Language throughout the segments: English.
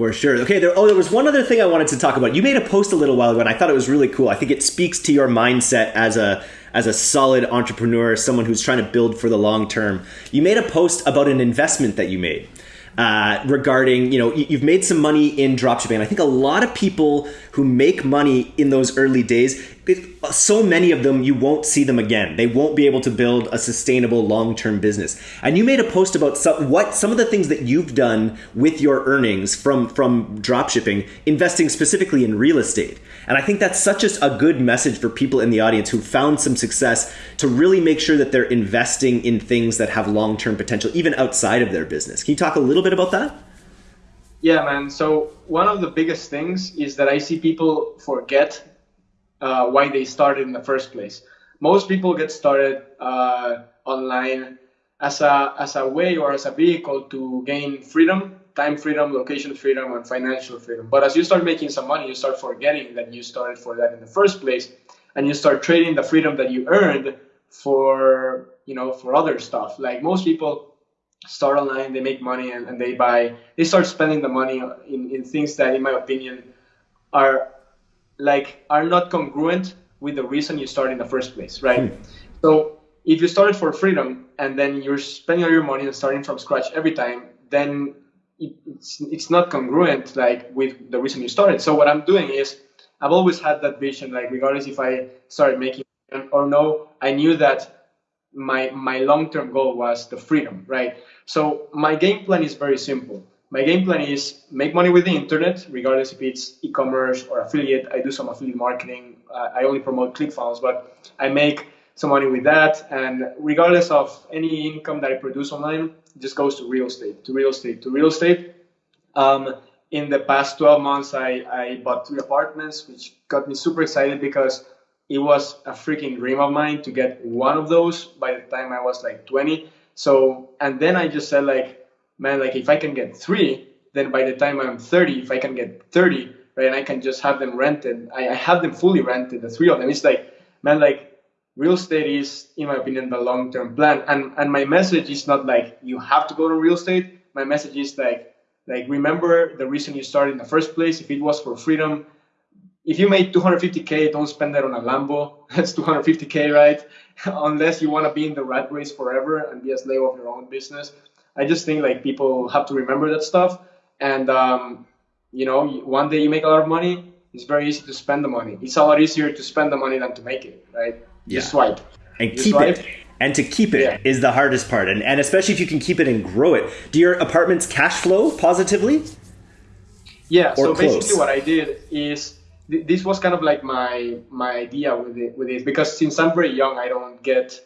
For sure. Okay. There, oh, there was one other thing I wanted to talk about. You made a post a little while ago, and I thought it was really cool. I think it speaks to your mindset as a as a solid entrepreneur, someone who's trying to build for the long term. You made a post about an investment that you made. Uh, regarding, you know, you've made some money in dropshipping. I think a lot of people who make money in those early days, so many of them, you won't see them again. They won't be able to build a sustainable long term business. And you made a post about some, what some of the things that you've done with your earnings from from dropshipping, investing specifically in real estate. And I think that's such a, a good message for people in the audience who found some success to really make sure that they're investing in things that have long term potential, even outside of their business. Can you talk a little bit about that? Yeah, man. So one of the biggest things is that I see people forget uh, why they started in the first place. Most people get started uh, online as a as a way or as a vehicle to gain freedom time freedom, location freedom, and financial freedom. But as you start making some money, you start forgetting that you started for that in the first place, and you start trading the freedom that you earned for you know for other stuff. Like most people start online, they make money, and, and they buy, they start spending the money in, in things that, in my opinion, are like are not congruent with the reason you start in the first place, right? Hmm. So if you started for freedom and then you're spending all your money and starting from scratch every time, then it's it's not congruent like with the reason you started. So what I'm doing is I've always had that vision, like regardless if I started making or no, I knew that my my long-term goal was the freedom, right? So my game plan is very simple. My game plan is make money with the internet, regardless if it's e-commerce or affiliate. I do some affiliate marketing. Uh, I only promote ClickFunnels, but I make some money with that. And regardless of any income that I produce online, just goes to real estate, to real estate, to real estate. Um, in the past 12 months, I, I bought three apartments, which got me super excited because it was a freaking dream of mine to get one of those by the time I was like 20. So, and then I just said like, man, like if I can get three, then by the time I'm 30, if I can get 30, right, and I can just have them rented, I, I have them fully rented, the three of them. It's like, man, like real estate is, in my opinion, the long-term plan. And and my message is not like you have to go to real estate. My message is like like remember the reason you started in the first place. If it was for freedom, if you made 250k, don't spend that on a Lambo. That's 250k, right? Unless you want to be in the rat race forever and be a slave of your own business. I just think like people have to remember that stuff. And um, you know, one day you make a lot of money, it's very easy to spend the money. It's a lot easier to spend the money than to make it, right? yeah. swipe. And keep swipe. it. And to keep it yeah. is the hardest part. And, and especially if you can keep it and grow it. Do your apartments cash flow positively? Yeah. So close? basically what I did is th- this was kind of like my my idea with it with it because since I'm very young, I don't get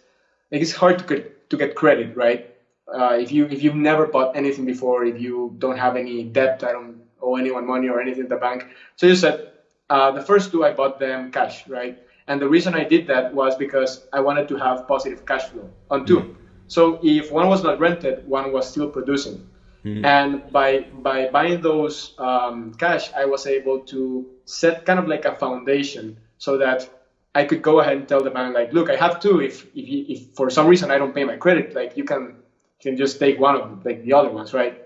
like it's hard to get to get credit, right? Uh, if you if you've never bought anything before, if you don't have any debt, I don't owe anyone money or anything at the bank. So you said uh, the first two I bought them cash, right? And the reason I did that was because I wanted to have positive cash flow on 2 mm-hmm. So if one was not rented, one was still producing. Mm-hmm. And by by buying those um, cash, I was able to set kind of like a foundation so that I could go ahead and tell the bank like, look, I have two. If if, if for some reason I don't pay my credit, like you can can just take one of them, like the other ones, right?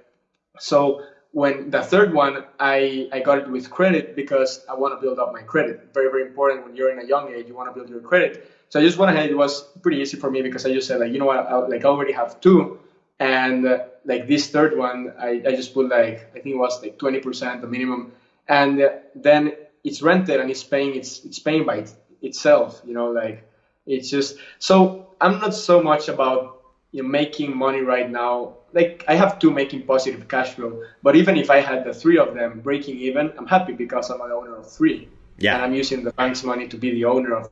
So when the third one, I, I got it with credit because I want to build up my credit. Very, very important when you're in a young age, you want to build your credit. So I just went ahead. It was pretty easy for me because I just said like, you know what, I, like I already have two. And uh, like this third one, I, I just put like, I think it was like 20% the minimum. And then it's rented and it's paying, it's, it's paying by it, itself, you know, like it's just, so I'm not so much about you know, making money right now like I have two making positive cash flow, but even if I had the three of them breaking even, I'm happy because I'm an owner of three. Yeah. And I'm using the bank's money to be the owner of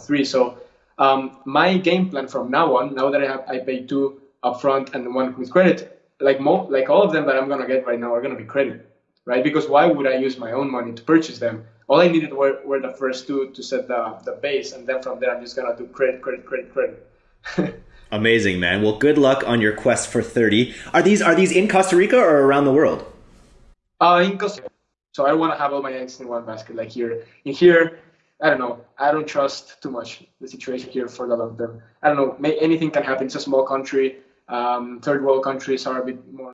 three. So um, my game plan from now on, now that I have I pay two upfront and one with credit, like mo- like all of them that I'm gonna get right now are gonna be credit, right? Because why would I use my own money to purchase them? All I needed were, were the first two to set the, the base, and then from there I'm just gonna do credit, credit, credit, credit. Amazing, man. Well, good luck on your quest for 30. Are these are these in Costa Rica or around the world? Uh, in Costa Rica. So I don't want to have all my eggs in one basket like here. In here, I don't know. I don't trust too much the situation here for the long term. I don't know. May, anything can happen. It's a small country. Um, third world countries are a bit more